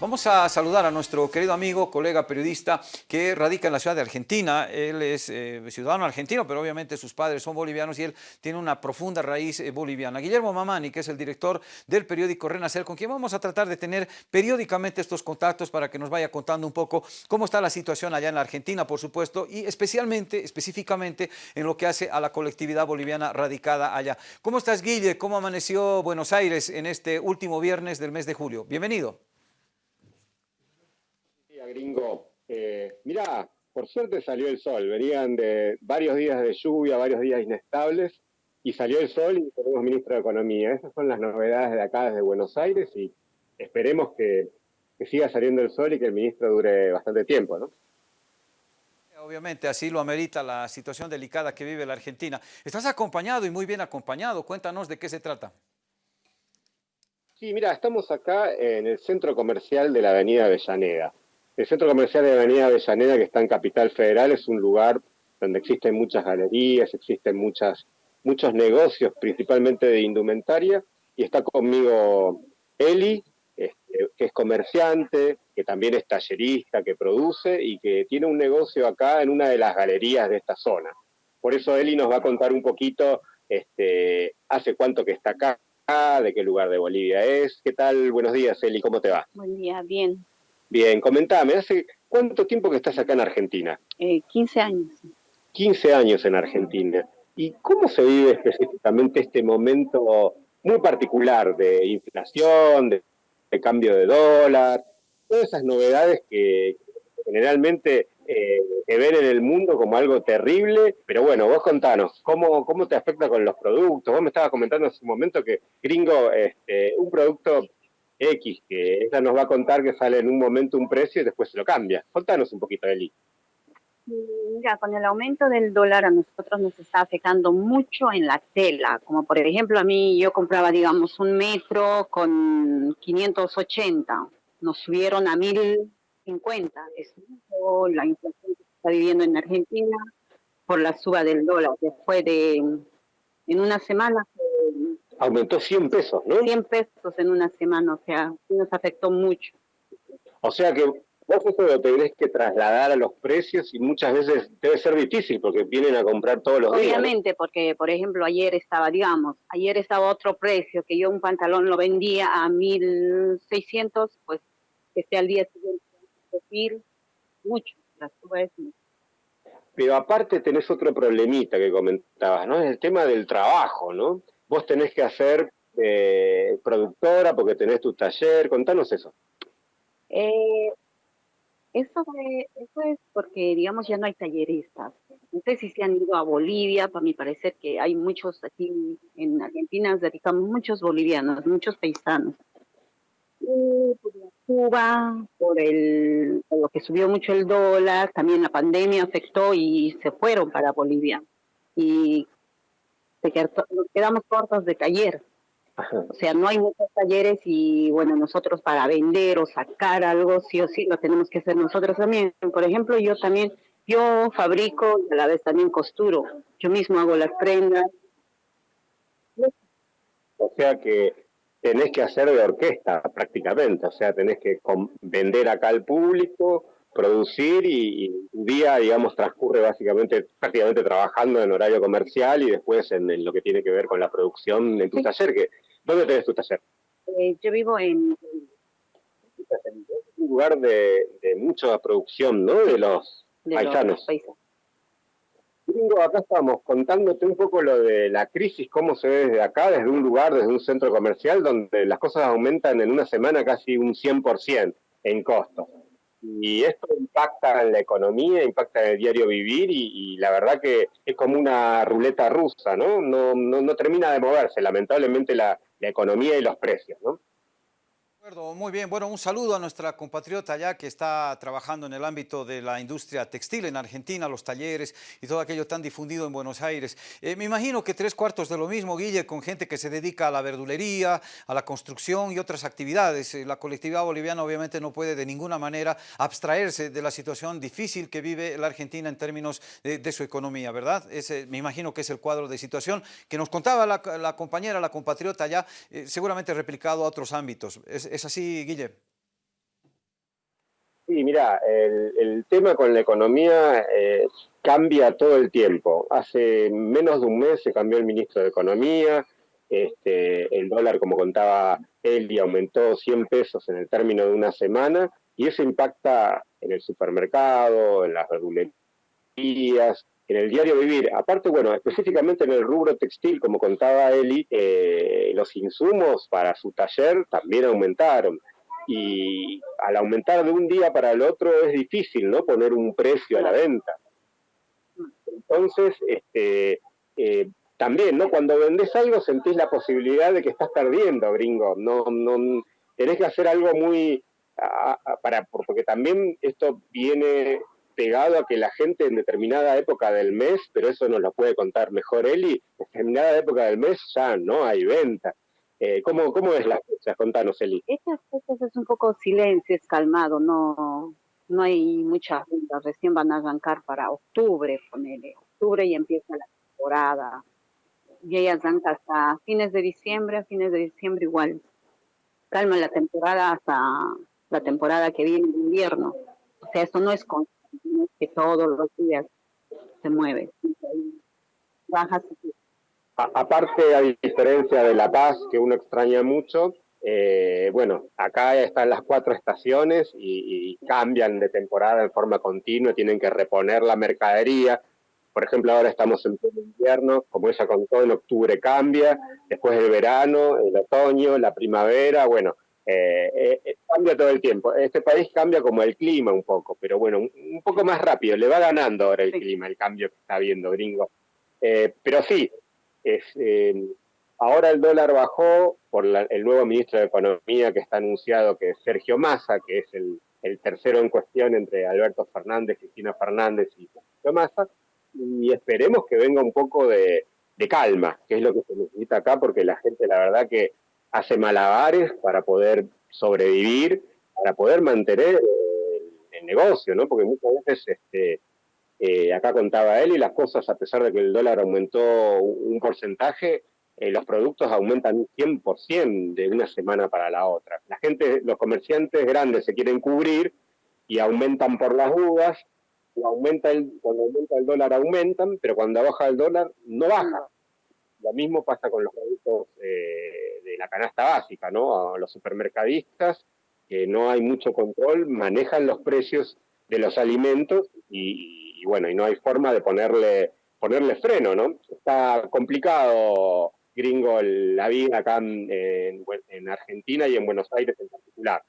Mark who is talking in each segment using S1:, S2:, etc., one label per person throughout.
S1: Vamos a saludar a nuestro querido amigo, colega periodista que radica en la ciudad de Argentina. Él es eh, ciudadano argentino, pero obviamente sus padres son bolivianos y él tiene una profunda raíz eh, boliviana. Guillermo Mamani, que es el director del periódico Renacer, con quien vamos a tratar de tener periódicamente estos contactos para que nos vaya contando un poco cómo está la situación allá en la Argentina, por supuesto, y especialmente, específicamente en lo que hace a la colectividad boliviana radicada allá. ¿Cómo estás, Guille? ¿Cómo amaneció Buenos Aires en este último viernes del mes de julio? Bienvenido
S2: gringo. Eh, mira, por suerte salió el sol. Venían de varios días de lluvia, varios días inestables, y salió el sol y tenemos ministro de Economía. Esas son las novedades de acá desde Buenos Aires y esperemos que, que siga saliendo el sol y que el ministro dure bastante tiempo, ¿no?
S1: Obviamente, así lo amerita la situación delicada que vive la Argentina. Estás acompañado y muy bien acompañado. Cuéntanos de qué se trata.
S2: Sí, mira, estamos acá en el centro comercial de la avenida Avellaneda. El centro comercial de Avenida Avellaneda, que está en Capital Federal, es un lugar donde existen muchas galerías, existen muchas, muchos negocios, principalmente de indumentaria, y está conmigo Eli, este, que es comerciante, que también es tallerista, que produce y que tiene un negocio acá en una de las galerías de esta zona. Por eso Eli nos va a contar un poquito este, hace cuánto que está acá, de qué lugar de Bolivia es. ¿Qué tal? Buenos días, Eli, ¿cómo te va?
S3: Buen día, bien.
S2: Bien, comentame, ¿hace cuánto tiempo que estás acá en Argentina?
S3: Eh, 15 años.
S2: 15 años en Argentina. ¿Y cómo se vive específicamente este momento muy particular de inflación, de, cambio de dólar, todas esas novedades que generalmente eh, se ven en el mundo como algo terrible, pero bueno, vos contanos, ¿cómo, ¿cómo te afecta con los productos? Vos me estabas comentando hace un momento que Gringo, este, un producto X, que ella nos va a contar que sale en un momento un precio y después se lo cambia. Contanos un poquito, Eli.
S3: Mira, con el aumento del dólar a nosotros nos está afectando mucho en la tela, como por ejemplo a mí yo compraba, digamos, un metro con 580, nos subieron a 1050, es la inflación que se está viviendo en Argentina por la suba del dólar, después de, en una semana
S2: aumentó 100 pesos, ¿no?
S3: 100 pesos en una semana, o sea, nos afectó mucho.
S2: O sea que vos eso lo tenés que trasladar a los precios y muchas veces debe ser difícil porque vienen a comprar todos los
S3: días. Obviamente, porque por ejemplo ayer estaba, digamos, ayer estaba otro precio, que yo un pantalón lo vendía a 1.600, pues que sea al día siguiente, decir, mucho, la suba es mucho.
S2: Pero aparte tenés otro problemita que comentabas, ¿no? Es el tema del trabajo, ¿no? Vos tenés que hacer eh, productora porque tenés tu taller, contanos eso.
S3: Eh, eso, eso es porque, digamos, ya no hay talleristas. No sé si se han ido a Bolivia, para mi parecer que hay muchos aquí en Argentina, dedicamos muchos bolivianos, muchos paisanos. Por la Cuba, por, el, por lo que subió mucho el dólar, también la pandemia afectó y se fueron para Bolivia. Y nos quedamos cortos de taller. O sea, no hay muchos talleres y bueno, nosotros para vender o sacar algo, sí o sí, lo tenemos que hacer nosotros también. Por ejemplo, yo también, yo fabrico y a la vez también costuro. Yo mismo hago las prendas.
S2: O sea que tenés que hacer de orquesta prácticamente, o sea, tenés que vender acá al público, producir y, un día, digamos, transcurre básicamente, prácticamente trabajando en horario comercial y después en, lo que tiene que ver con la producción en tu taller. Que, ¿Dónde tenés tu taller?
S3: Eh, yo vivo en...
S2: un lugar de, mucha producción, ¿no? De los paisanos. acá estamos contándote un poco lo de la crisis, cómo se ve desde acá, desde un lugar, desde un centro comercial, donde las cosas aumentan en una semana casi un 100% en costos y esto impacta en la economía, impacta en el diario vivir y, la verdad que es como una ruleta rusa, ¿no? No, no, no termina de moverse, lamentablemente, la, la economía y los precios, ¿no?
S1: Muy bien, bueno, un saludo a nuestra compatriota allá que está trabajando en el ámbito de la industria textil en Argentina, los talleres y todo aquello tan difundido en Buenos Aires. Eh, me imagino que tres cuartos de lo mismo, Guille, con gente que se dedica a la verdulería, a la construcción y otras actividades. Eh, la colectividad boliviana obviamente no puede de ninguna manera abstraerse de la situación difícil que vive la Argentina en términos de, su economía, ¿verdad? Ese, me imagino que es el cuadro de situación que nos contaba la, compañera, la compatriota allá, eh, seguramente replicado a otros ámbitos. ¿Es así, Guille?
S2: Sí, mira, el, tema con la economía eh, cambia todo el tiempo. Hace menos de un mes se cambió el ministro de Economía, este, el dólar, como contaba Eli, aumentó 100 pesos en el término de una semana y eso impacta en el supermercado, en las verdulerías, en el diario vivir. Aparte, bueno, específicamente en el rubro textil, como contaba Eli, eh, los insumos para su taller también aumentaron y al aumentar de un día para el otro es difícil, ¿no? Poner un precio a la venta. Entonces, este, eh, también, ¿no? Cuando vendés algo sentís la posibilidad de que estás perdiendo, gringo. No, no, tenés que hacer algo muy, para, porque también esto viene pegado a que la gente en determinada época del mes, pero eso nos lo puede contar mejor Eli, en determinada época del mes ya no hay venta. Eh, ¿cómo, ¿Cómo es la fecha? Contanos, Eli.
S3: Estas fechas es un poco silencio, es calmado, no, no hay muchas ventas. Recién van a arrancar para octubre, ponele. Octubre y empieza la temporada. Y ellas arranca hasta fines de diciembre, a fines de diciembre igual. Calma la temporada hasta la temporada que viene de invierno. O sea, eso no es que todos los días se mueve. Bajas
S2: aparte, a diferencia de La Paz, que uno extraña mucho, eh, bueno, acá están las cuatro estaciones y, cambian de temporada en forma continua, tienen que reponer la mercadería. Por ejemplo, ahora estamos en pleno invierno, como ella contó, en octubre cambia, después el verano, el otoño, la primavera, bueno, eh, eh, cambia todo el tiempo. Este país cambia como el clima un poco, pero bueno, un, poco más rápido, le va ganando ahora el clima, el cambio que está viendo, gringo. pero sí, es, eh, ahora el dólar bajó por el nuevo ministro de Economía que está anunciado, que es Sergio Massa, que es el, tercero en cuestión entre Alberto Fernández, Cristina Fernández y Sergio Massa, y esperemos que venga un poco de, calma, que es lo que se necesita acá, porque la gente la verdad que hace malabares para poder sobrevivir, para poder mantener el, negocio, ¿no? Porque muchas veces este, eh, acá contaba él y las cosas, a pesar de que el dólar aumentó un porcentaje, eh, los productos aumentan un 100% de una semana para la otra. La gente, los comerciantes grandes se quieren cubrir y aumentan por las dudas, aumenta el, cuando aumenta el dólar aumentan, pero cuando baja el dólar no baja. Lo mismo pasa con los productos eh, de la canasta básica, ¿no? los supermercadistas, que no hay mucho control, manejan los precios de los alimentos y, bueno, y no hay forma de ponerle, ponerle freno, ¿no? Está complicado, gringo, la vida acá en, Argentina y en Buenos Aires en particular.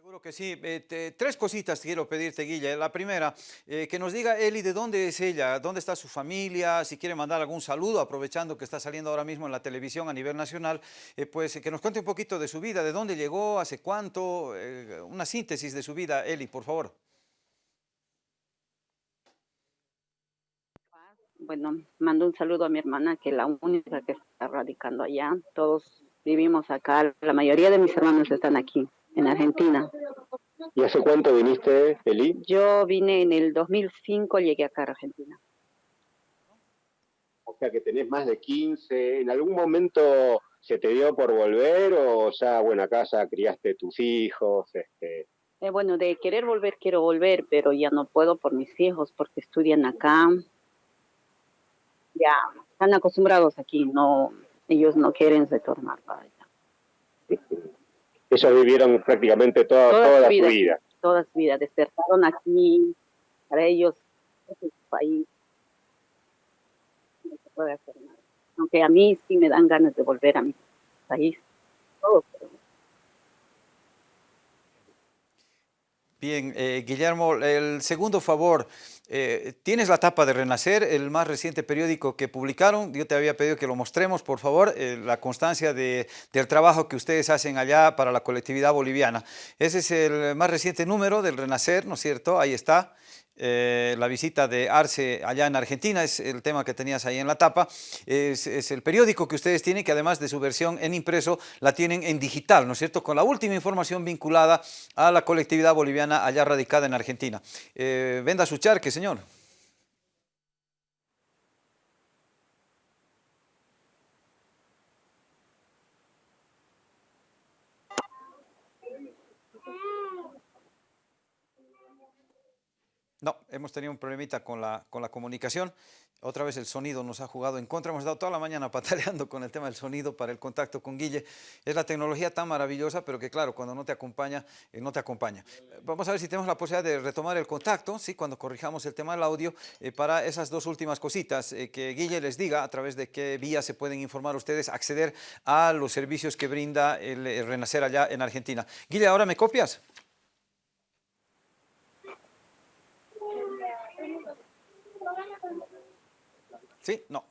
S1: Seguro que sí. Eh, tres cositas quiero pedirte, Guille. La primera, eh, que nos diga Eli de dónde es ella, dónde está su familia, si quiere mandar algún saludo, aprovechando que está saliendo ahora mismo en la televisión a nivel nacional, eh, pues que nos cuente un poquito de su vida, de dónde llegó, hace cuánto, una síntesis de su vida, Eli, por favor.
S3: bueno, mando un saludo a mi hermana, que es la única que está radicando allá. Todos vivimos acá, la mayoría de mis hermanos están aquí, en Argentina.
S2: ¿Y hace cuánto viniste, Eli?
S3: Yo vine en el 2005, llegué acá a Argentina.
S2: O sea que tenés más de 15. ¿En algún momento se te dio por volver o ya, bueno, acá ya criaste tus hijos? Este...
S3: Eh, bueno, de querer volver, quiero volver, pero ya no puedo por mis hijos porque estudian acá ya están acostumbrados aquí, no, ellos no quieren retornar para allá.
S2: Ellos vivieron prácticamente toda, toda, su vida,
S3: Toda su vida, despertaron aquí, para ellos este es su país, no se puede hacer nada. Aunque a mí sí me dan ganas de volver a mi país, todo,
S1: Bien, eh, Guillermo, el segundo favor, eh, tienes la tapa de Renacer, el más reciente periódico que publicaron, yo te había pedido que lo mostremos, por favor, eh, la constancia del trabajo que ustedes hacen allá para la colectividad boliviana. Ese es el más reciente número del Renacer, ¿no es cierto? Ahí está. Eh, la visita de Arce allá en Argentina, es el tema que tenías ahí en la tapa, es, el periódico que ustedes tienen, que además de su versión en impreso, la tienen en digital, ¿no es cierto?, con la última información vinculada a la colectividad boliviana allá radicada en Argentina. Eh, venda su charque, señor. No, hemos tenido un problemita con la, con la comunicación. Otra vez el sonido nos ha jugado en contra. Hemos estado toda la mañana pataleando con el tema del sonido para el contacto con Guille. Es la tecnología tan maravillosa, pero que claro, cuando no te acompaña, eh, no te acompaña. Vamos a ver si tenemos la posibilidad de retomar el contacto, ¿sí? cuando corrijamos el tema del audio, eh, para esas dos últimas cositas. Eh, que Guille les diga a través de qué vía se pueden informar ustedes, acceder a los servicios que brinda el, el Renacer allá en Argentina. Guille, ¿ahora me copias? No.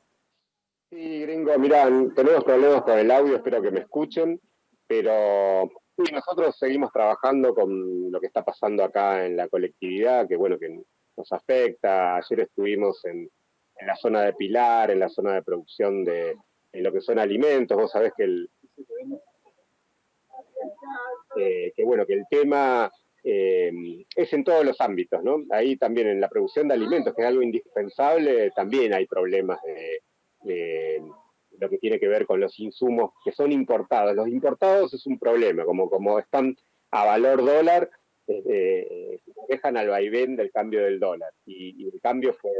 S2: Sí, gringo, mira, tenemos problemas con el audio, espero que me escuchen, pero nosotros seguimos trabajando con lo que está pasando acá en la colectividad, que bueno, que nos afecta. Ayer estuvimos en, la zona de Pilar, en la zona de producción de lo que son alimentos. Vos sabés que el, que bueno, que el tema eh, es en todos los ámbitos, ¿no? Ahí también en la producción de alimentos, que es algo indispensable, también hay problemas de, lo que tiene que ver con los insumos que son importados. Los importados es un problema, como, como están a valor dólar, eh, dejan al vaivén del cambio del dólar. Y el cambio fue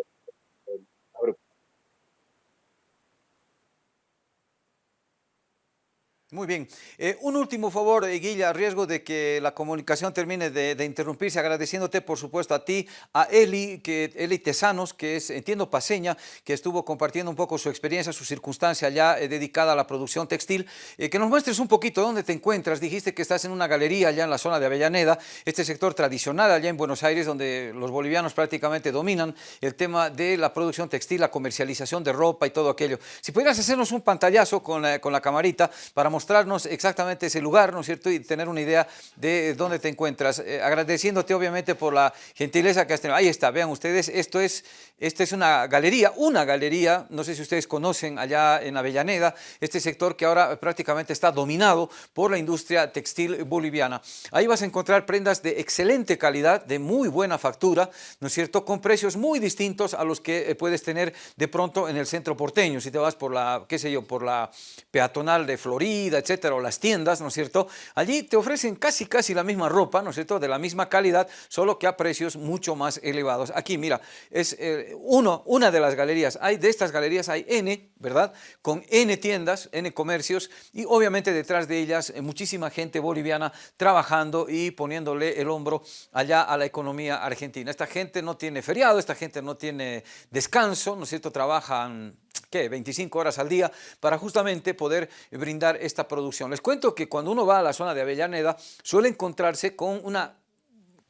S1: Muy bien. Eh, un último favor, eh, Guilla, a riesgo de que la comunicación termine de, interrumpirse, agradeciéndote, por supuesto, a ti, a Eli, que, Eli Tesanos, que es, entiendo, paseña, que estuvo compartiendo un poco su experiencia, su circunstancia ya eh, dedicada a la producción textil, que nos muestres un poquito dónde te encuentras. Dijiste que estás en una galería allá en la zona de Avellaneda, este sector tradicional allá en Buenos Aires, donde los bolivianos prácticamente dominan el tema de la producción textil, la comercialización de ropa y todo aquello. Si pudieras hacernos un pantallazo con la, con la camarita para mostrar mostrarnos exactamente ese lugar, ¿no es cierto? Y tener una idea de dónde te encuentras. Eh, agradeciéndote obviamente por la gentileza que has tenido. Ahí está, vean ustedes, esto es, esta es una galería, una galería, no sé si ustedes conocen allá en Avellaneda, este sector que ahora prácticamente está dominado por la industria textil boliviana. Ahí vas a encontrar prendas de excelente calidad, de muy buena factura, ¿no es cierto? Con precios muy distintos a los que eh, puedes tener de pronto en el centro porteño. Si te vas por la, qué sé yo, por la peatonal de Florida, etcétera, o las tiendas, ¿no es cierto? Allí te ofrecen casi casi la misma ropa, ¿no es cierto?, de la misma calidad, solo que a precios mucho más elevados. Aquí, mira, es eh, uno, una de las galerías, hay de estas galerías hay N, ¿verdad?, con N tiendas, N comercios, y obviamente detrás de ellas eh, muchísima gente boliviana trabajando y poniéndole el hombro allá a la economía argentina. Esta gente no tiene feriado, esta gente no tiene descanso, ¿no es cierto?, trabajan ¿qué? 25 horas al día para justamente poder brindar esta producción. Les cuento que cuando uno va a la zona de Avellaneda suele encontrarse con una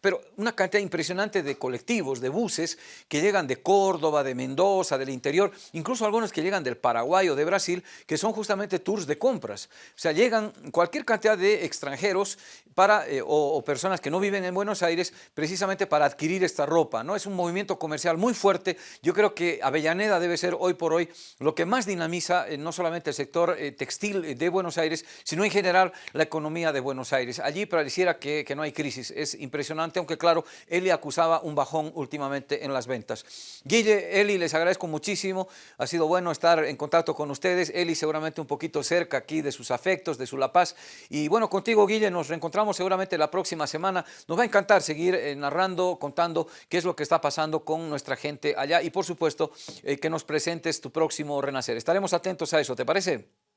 S1: pero una cantidad impresionante de colectivos, de buses que llegan de Córdoba, de Mendoza, del interior, incluso algunos que llegan del Paraguay o de Brasil, que son justamente tours de compras. O sea, llegan cualquier cantidad de extranjeros para, eh, o, personas que no viven en Buenos Aires precisamente para adquirir esta ropa. ¿no? Es un movimiento comercial muy fuerte. Yo creo que Avellaneda debe ser hoy por hoy lo que más dinamiza eh, no solamente el sector eh, textil de Buenos Aires, sino en general la economía de Buenos Aires. Allí pareciera que, que no hay crisis. Es impresionante aunque claro, Eli acusaba un bajón últimamente en las ventas. Guille, Eli, les agradezco muchísimo, ha sido bueno estar en contacto con ustedes, Eli seguramente un poquito cerca aquí de sus afectos, de su La Paz, y bueno, contigo Guille nos reencontramos seguramente la próxima semana, nos va a encantar seguir eh, narrando, contando qué es lo que está pasando con nuestra gente allá y por supuesto eh, que nos presentes tu próximo renacer, estaremos atentos a eso, ¿te parece?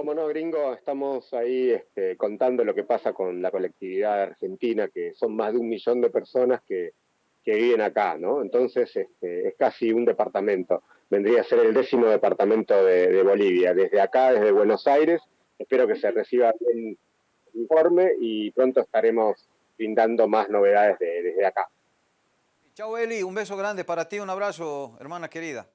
S2: Como no, gringo, estamos ahí este, contando lo que pasa con la colectividad argentina, que son más de un millón de personas que, viven acá, ¿no? Entonces este, es casi un departamento. Vendría a ser el décimo departamento de, Bolivia. Desde acá, desde Buenos Aires, espero que se reciba el informe y pronto estaremos brindando más novedades desde acá.
S1: Chao Eli, un beso grande para ti, un abrazo, hermana querida.